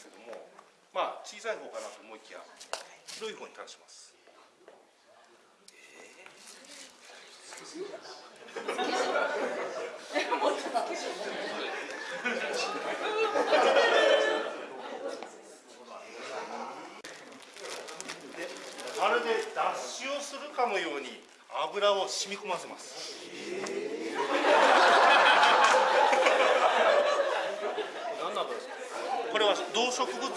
ですけどもまあ小さい方かなと思いきや広い方にターンします。でまるで脱脂をするかのように油を染み込ませます。何の油ですかこれは動植物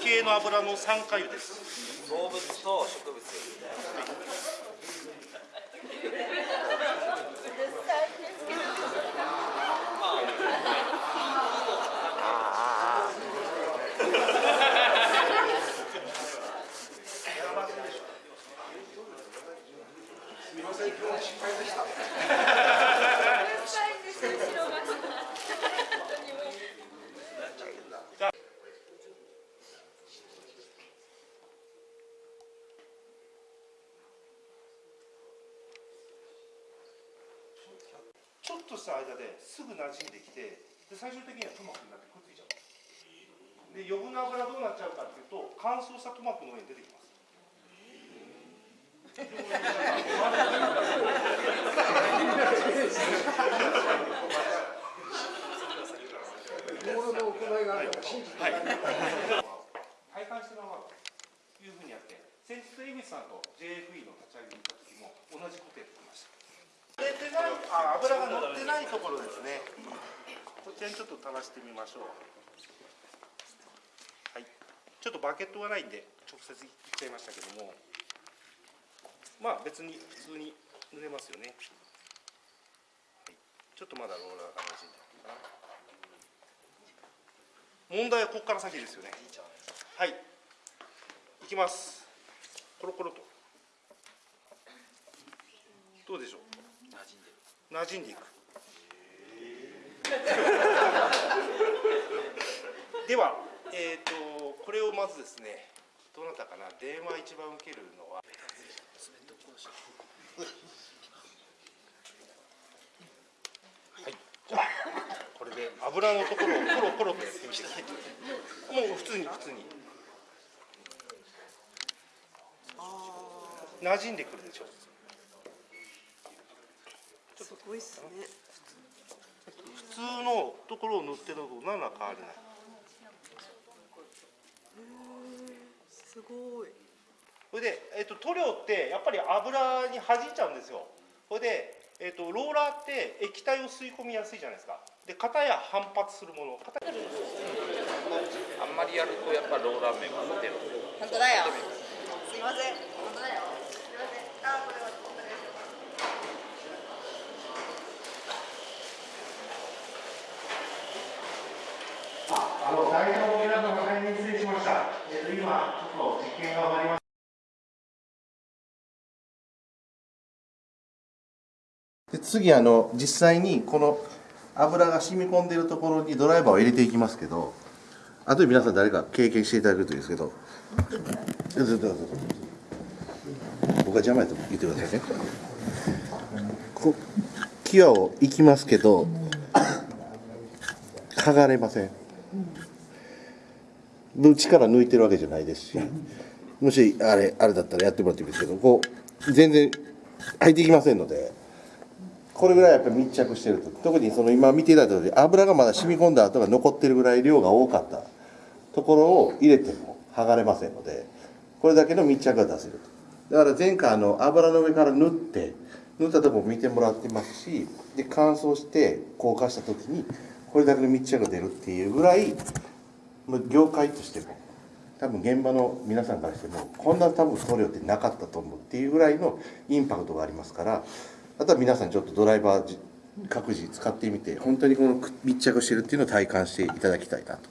系の油の酸化油です。動物と植物。すみません今日失敗でしたょっとした間ですぐ馴染んできてで最終的にはトマトになってくっついちゃう。で余分な油どうなっちゃうかっていうと乾燥したトマトの上に出てきます。物の行い。があるから信じてはい。体感してもらうとい。うふうにやって先日江口さんと JFE の立ち上げに行った時も同じことやってました出てないあ油が乗ってないところですね。こちらにちょっと垂らしてみましょう。はい。ちょっとバケットがないんで直接いっちゃいましたけども。まあ別に普通に塗れますよね、はい、ちょっとまだローラーが馴染んでるかな。問題はここから先ですよね。はい。いきます。コロコロと。どうでしょう？馴染んでいく。ではえっ、とこれをまずですねどなたかな電話一番受けるのは。はい。じゃあこれで油のところをコロコロとやってみてください。もう普通に普通に。馴染んでくるでしょ。すごいっすね。普通のところを塗ってるのと何ら変わりないすごい。それで、えっと塗料ってやっぱり油に弾いちゃうんですよそれで、えっとローラーって液体を吸い込みやすいじゃないですかで型や反発するもの型あんまりやるとやっぱローラー面が出る本当だよ。すいません。本当だよ。すいません。あ、これは本当です。あの代表の皆様大変失礼しました。えっと今ちょっと実験が終わりまで次あの実際にこの油が染み込んでいるところにドライバーを入れていきますけどあとで皆さん誰か経験していただけるといいですけど。僕が邪魔やと言ってくださいね。こ際をいきますけど剥がれません内から抜いてるわけじゃないですしもしあれあれだったらやってもらってもいいですけどこう全然入っていきませんのでこれぐらいやっぱり密着してると。特にその今見ていただいた通り油がまだ染み込んだ後が残ってるぐらい量が多かった。ところを入れても剥がれませんのでこれだけの密着が出せると。だから前回あの油の上から塗って塗ったとこ見てもらってますしで乾燥して硬化した時にこれだけの密着が出るっていうぐらい業界としても多分現場の皆さんからしてもこんな多分送料ってなかったと思うっていうぐらいのインパクトがありますからあとは皆さんちょっとドライバー各自使ってみて本当にこの密着してるっていうのを体感していただきたいなと。